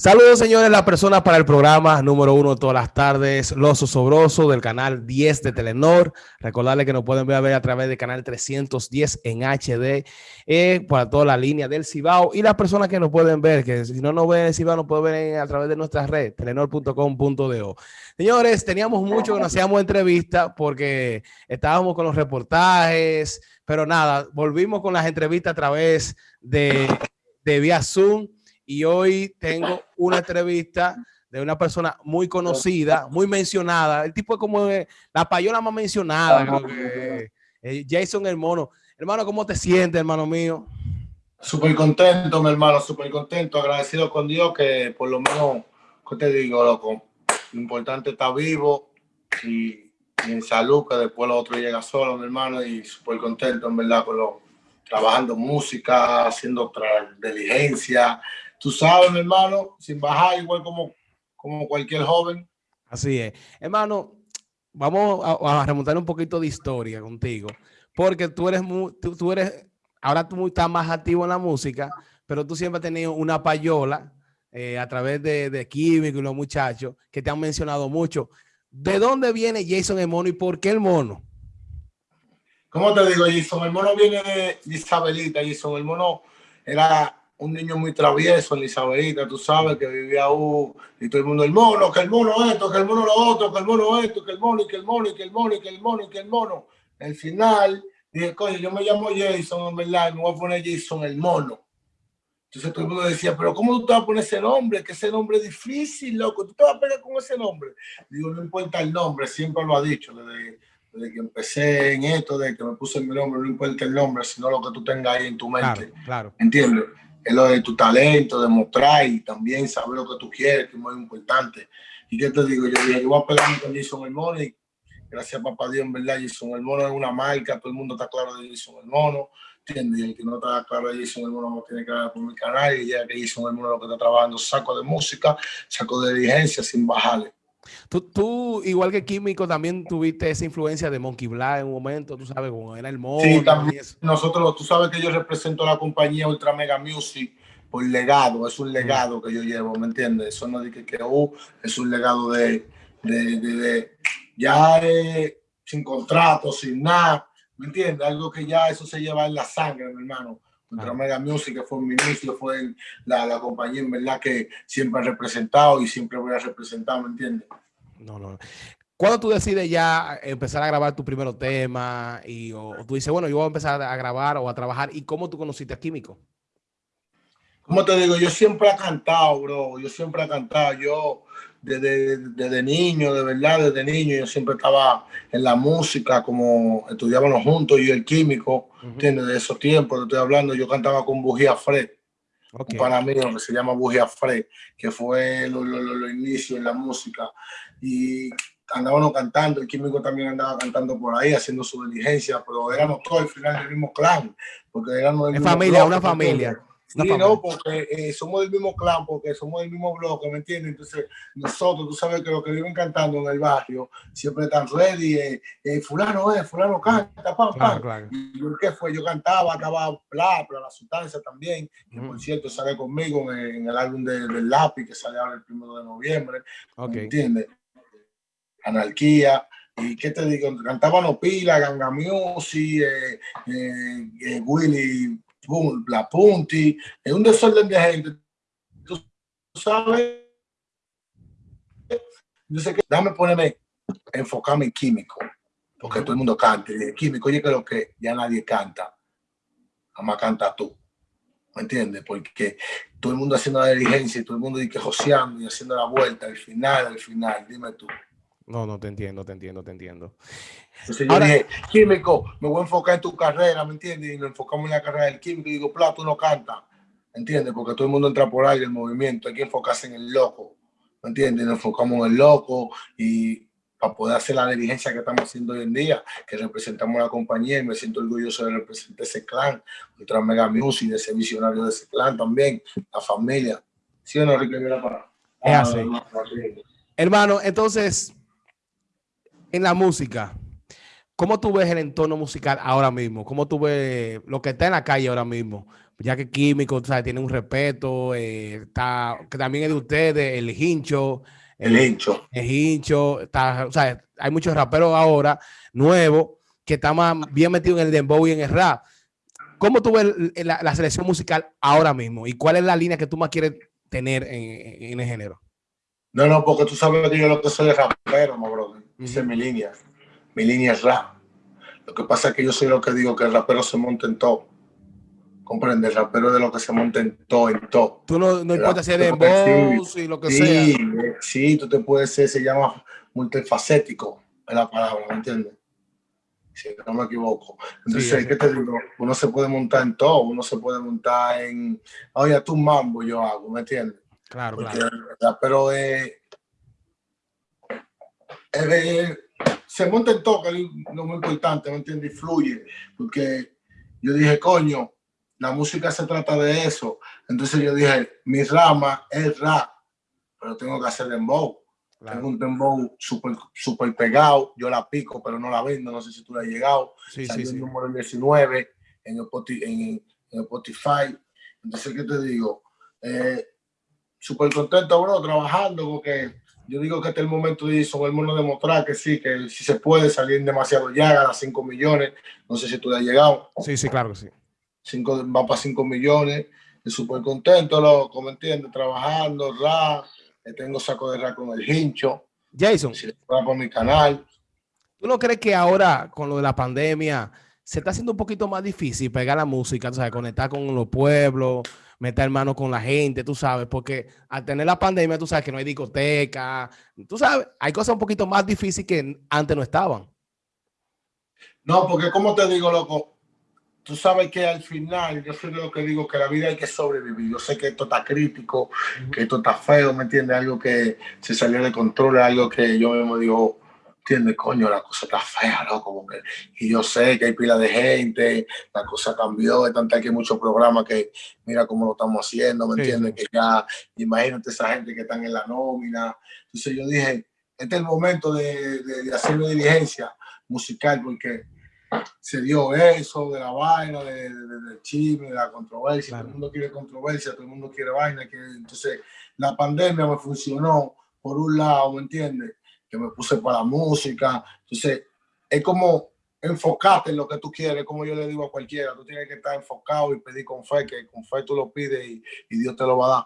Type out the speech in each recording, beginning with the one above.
Saludos, señores, la persona para el programa número uno todas las tardes, Los Osobrosos del canal 10 de Telenor. Recordarles que nos pueden ver a través del canal 310 en HD eh, para toda la línea del Cibao y las personas que nos pueden ver, que si no nos ven el Cibao, nos pueden ver a través de nuestra red, telenor.com.do. Señores, teníamos mucho que nos hacíamos entrevistas porque estábamos con los reportajes, pero nada, volvimos con las entrevistas a través de, de vía Zoom y hoy tengo una entrevista de una persona muy conocida, muy mencionada. El tipo es como la payola más mencionada, creo eh, Jason el mono. Hermano, ¿cómo te sientes, hermano mío? Súper contento, mi hermano, súper contento, agradecido con Dios que por lo menos, ¿qué te digo, loco? Lo importante está vivo y, en salud, que después lo otro llega solo, mi hermano, y súper contento, en verdad, con lo, trabajando música, haciendo diligencia, tú sabes, mi hermano, sin bajar, igual como, como cualquier joven. Así es. Hermano, vamos a, remontar un poquito de historia contigo, porque tú eres, muy, tú, eres, ahora tú estás más activo en la música, pero tú siempre has tenido una payola eh, a través de, de Químico y los muchachos que te han mencionado mucho. ¿De dónde viene Jason el mono y por qué el mono? ¿Cómo te digo, Jason? El mono viene de Isabelita. Jason el mono era un niño muy travieso en Isabelita, tú sabes, que vivía uh, y todo el mundo, el mono, que el mono esto, que el mono lo otro, que el mono esto, que el mono, y que el mono, y que el mono, y que el mono, y que el mono. Al final, dije, coño, yo me llamo Jason, en verdad, me voy a poner Jason el mono. Entonces todo el mundo decía, pero ¿cómo tú te vas a poner ese nombre? Que ese nombre es difícil, loco. ¿Tú te vas a pegar con ese nombre? Digo, no importa el nombre, siempre lo ha dicho desde, desde que empecé en esto, desde que me puse mi nombre, no importa el nombre, sino lo que tú tengas ahí en tu mente. Claro, claro. ¿Entiendes? Es lo de tu talento, demostrar y también saber lo que tú quieres, que es muy importante. ¿Y qué te digo? Yo dije, yo voy a pegarme con Jason El Mono y gracias papá Dios, en verdad, Jason El Mono es una marca, todo el mundo está claro de Jason El Mono, ¿entiendes? Y el que no está claro de Jason El Mono no tiene que ver por mi canal y ya que Jason El Mono lo que está trabajando, saco de música, saco de diligencia sin bajarle. Tú, igual que Químico, también tuviste esa influencia de Monkey Black en un momento, tú sabes, como era el mono. Sí, también. Nosotros, tú sabes que yo represento a la compañía Ultra Mega Music por legado, es un legado que yo llevo, ¿me entiendes? Eso no dice que, uh, es un legado de, de, de, ya sin contrato, sin nada, ¿me entiendes? Algo que ya eso se lleva en la sangre, mi hermano. Ultra Mega Music, que fue mi inicio, fue la, la compañía en verdad que siempre he representado y siempre voy a representar, ¿me entiendes? No, no. ¿Cuándo tú decides ya empezar a grabar tu primer tema y o, tú dices, bueno, yo voy a empezar a grabar o a trabajar? ¿Y cómo tú conociste a Químico? Como te digo, yo siempre he cantado, bro. Yo siempre he cantado. Yo desde, desde, niño, de verdad, desde niño, yo siempre estaba en la música, como estudiábamos juntos, y el químico, tiene De esos tiempos, estoy hablando, yo cantaba con Bujía Fred. Para mí, que se llama Bujía Fred, que fue los lo, lo, inicios en la música. Y andábamos cantando, el químico también andaba cantando por ahí, haciendo su diligencia, pero éramos todos al final del mismo clan. Porque éramos en familia, una familia. Sí, no, porque eh, somos del mismo clan, porque somos del mismo bloque, ¿me entiendes? Entonces, nosotros, tú sabes que los que viven cantando en el barrio siempre están ready, eh, eh, fulano es, fulano canta, pam, pam. Claro, Y yo, ¿qué fue? Yo cantaba, acababa bla, bla, la sustancia también, que por cierto sale conmigo en, el álbum de, del lápiz que sale ahora el primero de noviembre, ¿me entiendes? Anarquía. ¿Y qué te digo? Cantaba No Pila, Ganga Music, Willy la Punti, es un desorden de gente. Tú sabes, yo que, dame ponerme, enfocarme en químico, porque todo el mundo canta. Y químico, oye, que lo que ya nadie canta, jamás canta tú. ¿Me entiendes? Porque todo el mundo haciendo la diligencia y todo el mundo dice joseando y haciendo la vuelta, al final, al final, dime tú. No, no te entiendo, te entiendo, te entiendo. Entonces yo dije, químico, me voy a enfocar en tu carrera, ¿me entiendes? Y nos enfocamos en la carrera del químico y digo, Plato, no canta, ¿me entiendes? Porque todo el mundo entra por ahí el movimiento, hay que enfocarse en el loco, ¿me entiendes? Nos enfocamos en el loco y para poder hacer la diligencia que estamos haciendo hoy en día, que representamos a la compañía y me siento orgulloso de representar ese clan, Ultra Mega Music, de ese visionario de ese clan también, la familia. ¿Sí o no, Ricky? Para... Es así. Ah, Hermano, entonces, en la música, ¿cómo tú ves el entorno musical ahora mismo? ¿Cómo tú ves lo que está en la calle ahora mismo? ya que Químico, ¿sabes? tiene un respeto, eh, está, que también es de ustedes, el hincho. El, hincho. El hincho, está, o sea, hay muchos raperos ahora nuevos que están más bien metidos en el dembow y en el rap. ¿Cómo tú ves la, selección musical ahora mismo? ¿Y cuál es la línea que tú más quieres tener en, el género? No, no, porque tú sabes que yo lo que soy rapero, my brother. Esa es mi línea. Mi línea es rap. Lo que pasa es que yo soy lo que digo, que el rapero se monta en todo. Comprende, el rapero de lo que se monta en todo, en todo. Tú no, no importa si eres voz y lo que sí, sea. Sí, tú te puedes ser, se llama multifacético, es la palabra, ¿me entiendes? Si no me equivoco. Entonces, ¿qué te digo? Uno se puede montar en todo, uno se puede montar en, oye, tú mambo yo hago, ¿me entiendes? Claro, claro. Pero eh, eh, se monta en es lo muy importante, ¿me entiendes? Y fluye, porque yo dije, coño, la música se trata de eso. Entonces yo dije, mi rama es rap, pero tengo que hacer dembow. Tengo un dembow súper super pegado, yo la pico, pero no la vendo, no sé si tú la has llegado. Sí, sí, sí. número 19 en Spotify, en, Spotify. Entonces, ¿qué te digo? Eh, súper contento, bro, trabajando, porque yo digo que es el momento de son el mundo demostrar que sí, que si se puede salir demasiado ya a las 5 millones. No sé si tú le has llegado. Sí, sí, claro que sí cinco, va para 5 millones, súper contento, lo, como entiendes, trabajando, rap, tengo saco de rap con el hincho. Jason. Si por mi canal. ¿Tú no crees que ahora, con lo de la pandemia, se está haciendo un poquito más difícil pegar la música, tú sabes, conectar con los pueblos, meter mano con la gente, tú sabes, porque al tener la pandemia, tú sabes que no hay discoteca, tú sabes, hay cosas un poquito más difíciles que antes no estaban. No, porque como te digo, loco, tú sabes que al final, yo soy de lo que digo, que la vida hay que sobrevivir. Yo sé que esto está crítico, que esto está feo, ¿me entiendes? Algo que se salió de control, algo que yo mismo digo, ¿entiendes? Coño, la cosa está fea, ¿no? Como que, y yo sé que hay pila de gente, la cosa cambió, de tanta que hay muchos programas que mira cómo lo estamos haciendo, ¿me entiendes? Que ya, imagínate esa gente que están en la nómina. Entonces yo dije, este es el momento de, de, de hacer una diligencia musical, porque se dio eso de la vaina, de, del chisme, de la controversia. Todo el mundo quiere controversia, todo el mundo quiere vaina. Que, entonces, la pandemia me funcionó por un lado, ¿me entiendes? Que me puse para la música. Entonces, es como enfocarte en lo que tú quieres, como yo le digo a cualquiera. Tú tienes que estar enfocado y pedir con fe, que con fe tú lo pides y, Dios te lo va a dar.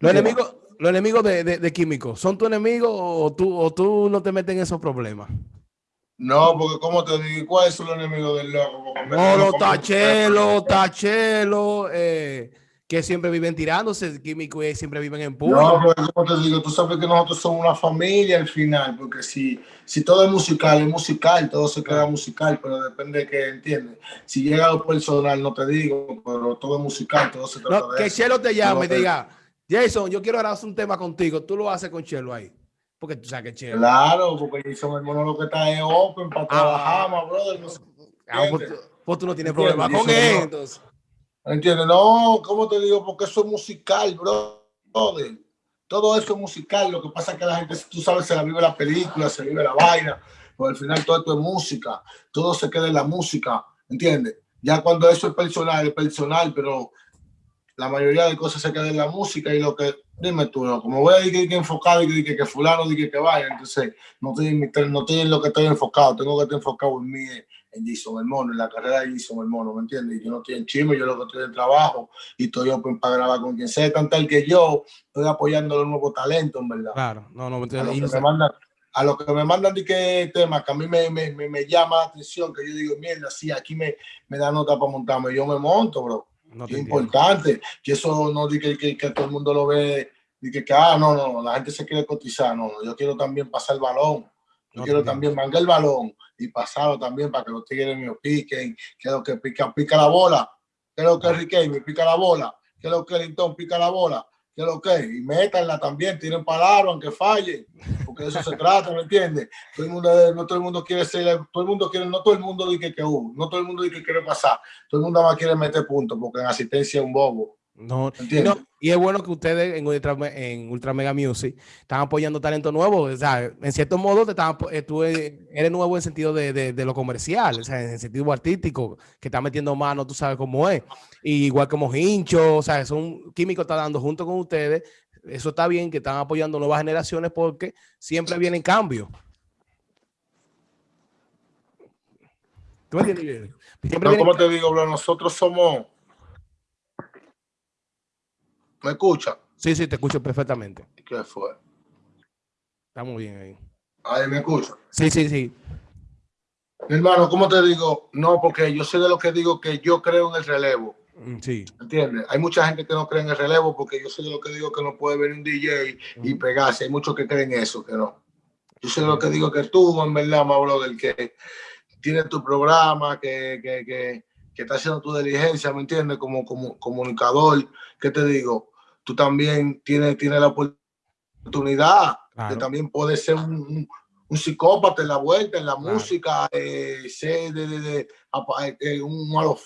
Los enemigos, los enemigos de, de, de Químico, ¿son tu enemigo o tú, o tú no te metes en esos problemas? No, porque como te digo, ¿cuál es el enemigo del loco? No, los tachelos, tachelos, eh, que siempre viven tirándose, químicos y siempre viven en público. No, porque como te digo, tú sabes que nosotros somos una familia al final, porque si, si todo es musical, es musical, todo se queda musical, pero depende de que entiendes. Si llega a lo personal, no te digo, pero todo es musical, todo se trata no, Que Chelo te llame y te diga, Jason, yo quiero hacer un tema contigo, tú lo haces con Chelo ahí. Porque tú sabes que chévere. Claro, porque son hermano lo que está en open para ah, trabajar, más brother. No ah, pues, pues, tú no tienes problema con él, entonces. ¿Entiendes? No, ¿cómo te digo? Porque eso es musical, brother. Todo eso es musical. Lo que pasa es que la gente, tú sabes, se la vive la película, se vive la vaina. Pero al final todo esto es música. Todo se queda en la música. ¿Entiendes? Ya cuando eso es personal, es personal, pero la mayoría de cosas se quedan en la música y lo que, dime tú, como voy a decir que enfocado y que, que, fulano dice que vaya, entonces no estoy, no estoy en lo que estoy enfocado, tengo que estar enfocado en mí, en Jason el mono, en la carrera de Jason el mono, ¿me entiendes? Yo no estoy en chisme, yo lo que estoy en trabajo y estoy open para grabar con quien sea, tan tal que yo estoy apoyando los nuevos talentos, en verdad. Claro, no, no, me entiendes. A lo que me mandan de qué tema que a mí me, me, me, llama la atención, que yo digo, mierda, sí, aquí me, me da nota para montarme, yo me monto, bro es importante, que eso no diga que, que, todo el mundo lo ve, y que, ah, no, no, la gente se quiere cotizar, no, yo quiero también pasar el balón, yo quiero también mangar el balón y pasarlo también para que los tigres míos piquen, que lo que pica, pica la bola, que lo que Riquelme me pica la bola, que lo que Linton pica la bola, que lo que, y métanla también, tienen palabra aunque falle, porque de eso se trata, ¿me entiendes? Todo el mundo, no todo el mundo quiere ser, todo el mundo quiere, no todo el mundo dice que uh, no todo el mundo dice que quiere pasar, todo el mundo más quiere meter puntos, porque en asistencia es un bobo. No, y es bueno que ustedes en Ultra, en Ultra Mega Music están apoyando talento nuevo. O sea, en cierto modo te están, eh, tú eres nuevo en sentido de, de, lo comercial, o sea, en el sentido artístico, que está metiendo mano, tú sabes cómo es. Y igual como Hincho, o sea, son químicos está dando junto con ustedes. Eso está bien que están apoyando nuevas generaciones porque siempre vienen cambios. ¿Tú me entiendes? como te digo, bro, nosotros somos ¿Me escucha? Sí, sí, te escucho perfectamente. ¿Qué fue? Estamos bien ahí. Ahí me escucha. Sí, sí, sí. Mi hermano, ¿cómo te digo? No, porque yo sé de lo que digo que yo creo en el relevo. Mm, sí. ¿Entiendes? Hay mucha gente que no cree en el relevo porque yo sé de lo que digo que no puede venir un DJ y pegarse. Hay muchos que creen eso, que no. Yo sé de lo que digo que tú, en verdad, más del que tiene tu programa, que, que, que, que está haciendo tu diligencia, ¿me entiendes? Como, como comunicador, ¿qué te digo? Tú también tienes, tienes la oportunidad de también poder ser un, un, psicópata en la vuelta, en la música, eh, ser de, de, de, eh, un malo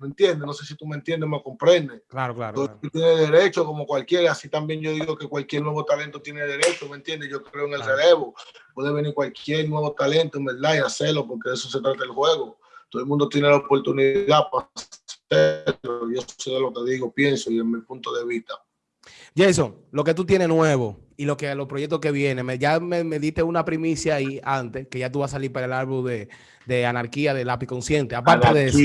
¿me entiendes? No sé si tú me entiendes, me comprendes. Claro, claro. Tú, tienes derecho como cualquiera, así también yo digo que cualquier nuevo talento tiene derecho, ¿me entiendes? Yo creo en el relevo, puede venir cualquier nuevo talento, en verdad, y hacerlo, porque de eso se trata el juego. Todo el mundo tiene la oportunidad para hacerlo. Yo sé lo que digo, pienso y en mi punto de vista. Jason, lo que tú tienes nuevo y lo que los proyectos que vienen, me, ya me, diste una primicia ahí antes, que ya tú vas a salir para el álbum de, de Anarquía de Lápiz Consciente. Aparte de eso.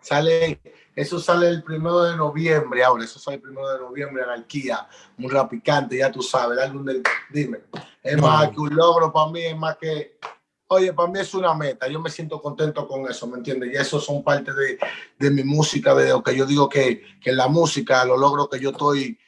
sale, eso sale el primero de noviembre, ahora, eso sale el primero de noviembre, Anarquía, muy rapicante, ya tú sabes, el álbum del, dime, es más que un logro para mí, es más que Oye, para mí es una meta, yo me siento contento con eso, ¿me entiendes? Y eso son parte de, de, mi música, de lo que yo digo que, que la música, los logros que yo estoy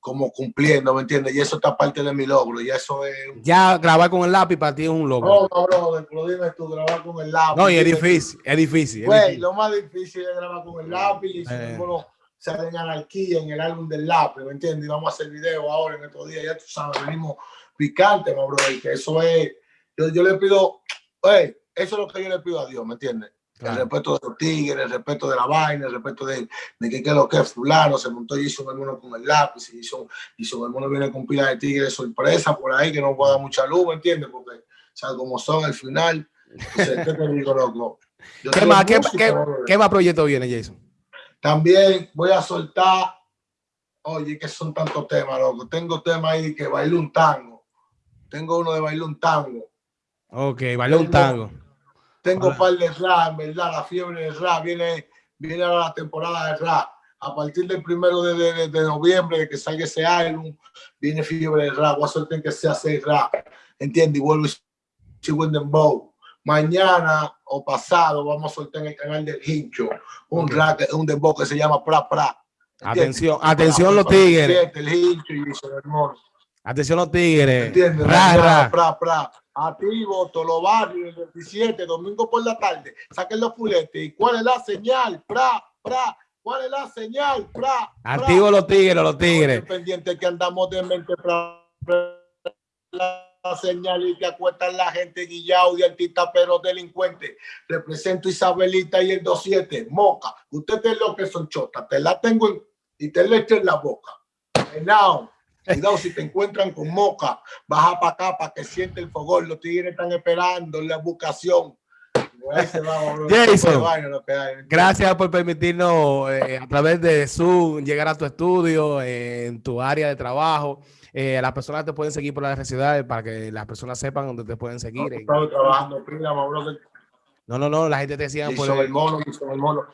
como cumpliendo, ¿me entiendes? Y eso está parte de mi logro, y eso es... Ya grabar con el lápiz para ti es un logro. No, no, bro, lo dime tú, grabar con el lápiz. No, y es difícil, es difícil. Güey, lo más difícil es grabar con el lápiz, y si eh. no sale en anarquía en el álbum del lápiz, ¿me entiendes? Y vamos a hacer video ahora en estos días, ya tú sabes, venimos picante, bro, y que eso es... Yo, yo le pido eso es lo que yo le pido a Dios, ¿me entiendes? El respeto de los tigres, el respeto de la vaina, el respeto de, de que, que lo que es fulano, se montó y hizo un hermano con el lápiz, y hizo, hizo un hermano viene con pila de tigres sorpresa por ahí, que no pueda dar mucha luz, ¿me entiendes? Porque, o sea, como son al final, ¿qué te digo, loco? ¿Qué, más, ¿qué, qué, ¿Qué más proyecto viene, Jason? También voy a soltar, oye, que son tantos temas, loco. Tengo temas ahí que bailo un tango. Tengo uno de bailar un tango Ok, vale un tango. Tengo par de rap, ¿verdad? La fiebre de rap. Viene, viene ahora la temporada de rap. A partir del primero de, de, de, noviembre, de que salga ese álbum, viene fiebre de rap. Voy a soltar que sea seis rap. ¿Entiendes? Y vuelvo a Bow. Mañana o pasado vamos a soltar en el canal del Hincho un rap, un dembow que se llama Pra Pra. Atención, atención los tigres. El Hincho y Atención los tigres. ¿Entiendes? Pra, pra, pra. Activo, barrios, el 27, domingo por la tarde. Saquen los fuletes. ¿Y cuál es la señal? Pra, pra. ¿Cuál es la señal? Pra, Activo los tigres, los tigres. Pendiente que andamos de mente pra, la señal y que acuestan la gente guillao de artista pero delincuente. Represento Isabelita y el 27. Moca. Ustedes lo que son chotas. Te la tengo y te le echo en la boca. Now. Cuidado, si te encuentran con moca, baja para acá para que siente el fogón. Los tigres están esperando la vocación. Jason, gracias por permitirnos eh, a través de Zoom llegar a tu estudio, eh, en tu área de trabajo. Eh, las personas te pueden seguir por las ciudades para que las personas sepan dónde te pueden seguir. No, trabajando, no, no, no, la gente te sigue por el mono, el mono.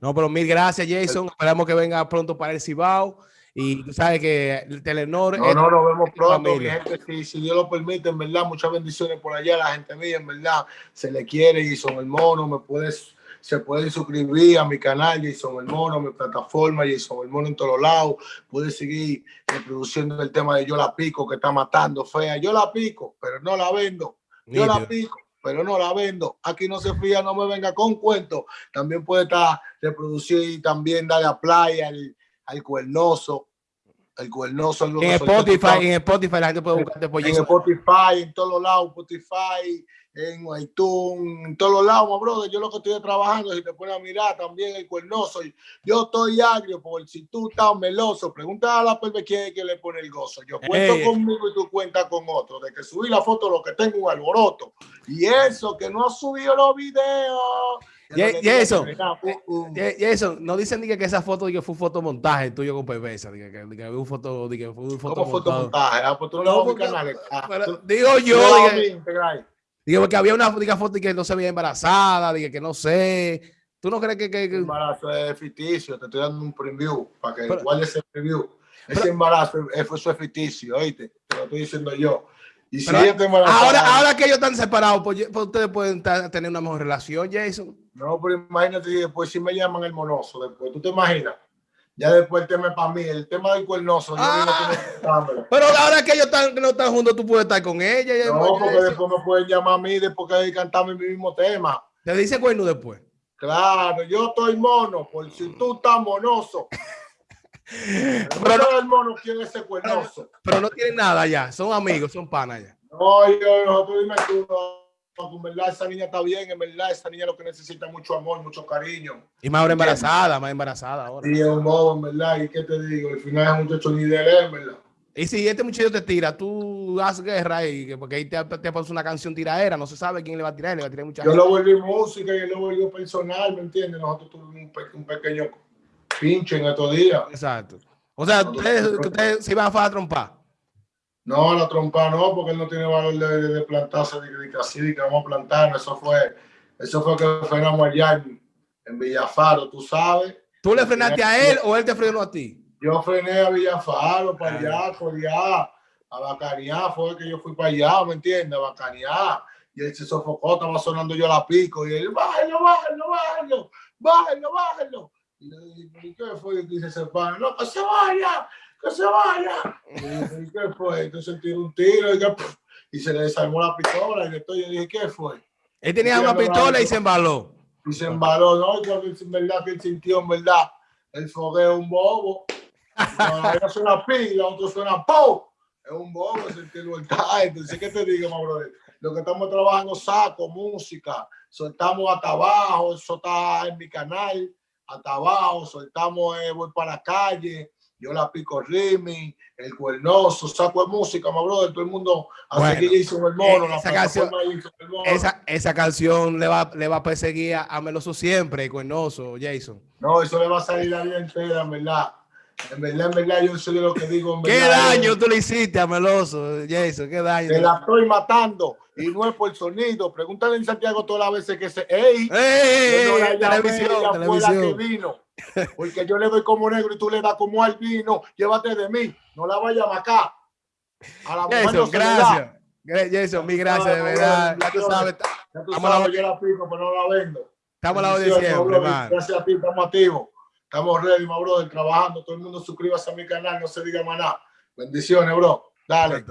No, pero mil gracias, Jason. Esperamos que venga pronto para el Cibao. Y tú sabes que el Telenor. No, no, nos vemos pronto. Mi gente, si, si, Dios lo permite, en verdad, muchas bendiciones por allá. La gente mía, en verdad, se le quiere. y son el Mono, me puedes, se pueden suscribir a mi canal, Jason el Mono, mi plataforma, Jason el Mono en todos lados. Puedes seguir reproduciendo el tema de Yo la pico, que está matando fea. Yo la pico, pero no la vendo. Yo la pico pero no la vendo. Aquí no se fía, no me venga con cuentos. También puede estar reproducir y también darle a playa, al, al cuernoso. el cuernoso. En Spotify, en Spotify la gente puede buscarte por En Spotify, en todos los lados, Spotify, en iTunes, en todos los lados, brother. Yo lo que estoy trabajando, si te pones a mirar también el cuernoso. Yo estoy agrio por si tú estás meloso. Pregunta a la perve quién es que le pone el gozo. Yo cuento conmigo y tú cuentas con otro. De que subí la foto, lo que tengo un alboroto. Y eso, que no ha subido los videos. Y, eso, y, eso, no dicen ni que esa foto que fue un fotomontaje tuyo con PBS, que, que, que un foto, que fue un foto ¿Cómo fotomontaje? Ah, pues tú no, canal. Digo yo, digo, porque había una foto que no se veía embarazada, dije que no sé. ¿Tú no crees que, que, embarazo es ficticio? Te estoy dando un preview para que igual ese preview. Ese embarazo, eso es ficticio, oíste, te lo estoy diciendo yo. Y ahora, ahora que ellos están separados, pues, pues ustedes pueden tener una mejor relación, Jason. No, pero imagínate, después si me llaman el monoso, después, ¿tú te imaginas? Ya después el tema es para mí, el tema del cuernoso. Ah, pero ahora que ellos están, no están juntos, tú puedes estar con ella. No, porque después me pueden llamar a mí después que cantamos el mismo tema. ¿Te dice cuerno después? Claro, yo estoy mono, por si tú estás monoso. Pero no, el mono quién es ese cuernoso. Pero no tienen nada ya, son amigos, son panas ya. No, yo, nosotros dime tú, en verdad esa niña está bien, en verdad esa niña lo que necesita mucho amor, mucho cariño. Y más ahora embarazada, más embarazada ahora. Sí, es un bobo, en verdad, y qué te digo, al final es un muchacho ni de él, en verdad. Y si este muchacho te tira, tú haces guerra y porque ahí te, te pones una canción tiraera, no se sabe quién le va a tirar, le va a tirar mucha Yo lo volví música y él lo volví personal, ¿me entiendes? Nosotros tuvimos un, pequeño pinche en estos días. Exacto. O sea, ustedes, ustedes se iban a trompar. No, la trompa no, porque él no tiene valor de, de, plantarse, de, de, de, que vamos a plantar. Eso fue, eso fue que frenamos allá en, Villafaro, tú sabes. ¿Tú le frenaste a él o él te frenó a ti? Yo frené a Villafaro, para allá, por allá, a Bacanear, fue que yo fui para allá, ¿me entiendes? A Bacanear. Y él se sofocó, estaba sonando yo la pico. Y él, bájalo, bájalo, bájalo, bájalo, bájalo. Y le dije, ¿qué fue? Y dice, se para, no, que se vaya, que se vaya. Y ¿qué fue? Entonces tiró un tiro y, se le desarmó la pistola. Y después yo dije, ¿qué fue? Él tenía una pistola y se embaló. Y se embaló, ¿no? Yo, en verdad que él sintió, en verdad, el fogueo un bobo. Una suena pi, la otra suena po. Es un bobo, sentí el voltaje. Entonces, ¿qué te digo, brother? Lo que estamos trabajando, saco, música, soltamos hasta abajo, eso está en mi canal, hasta abajo, soltamos, eh, voy para la calle, yo la pico Rimi, el cuernoso, saco de música, my brother, todo el mundo hace que hizo el mono, esa canción, Esa, esa, canción le va, le va a perseguir a Meloso siempre, el cuernoso, Jason. No, eso le va a salir la vida entera, en verdad. En verdad, en verdad, yo soy de lo que digo. ¿Qué daño tú le hiciste a Meloso, Jason? ¿Qué daño? Te la estoy matando y no es por el sonido. Pregúntale en Santiago todas las veces que se. ¡Ey! ¡Ey! no la televisión, televisión. que vino. Porque yo le doy como negro y tú le das como albino. Llévate de mí. No la vayas a acá. A la mujer no gracias. Jason, mi gracias, de verdad. Ya tú sabes. Ya tú sabes, yo la pico, pero no la vendo. Estamos a la siempre, Gracias a ti, estamos activos. Estamos ready, my brother, trabajando. Todo el mundo suscríbase a mi canal, no se diga más nada. Bendiciones, bro. Dale.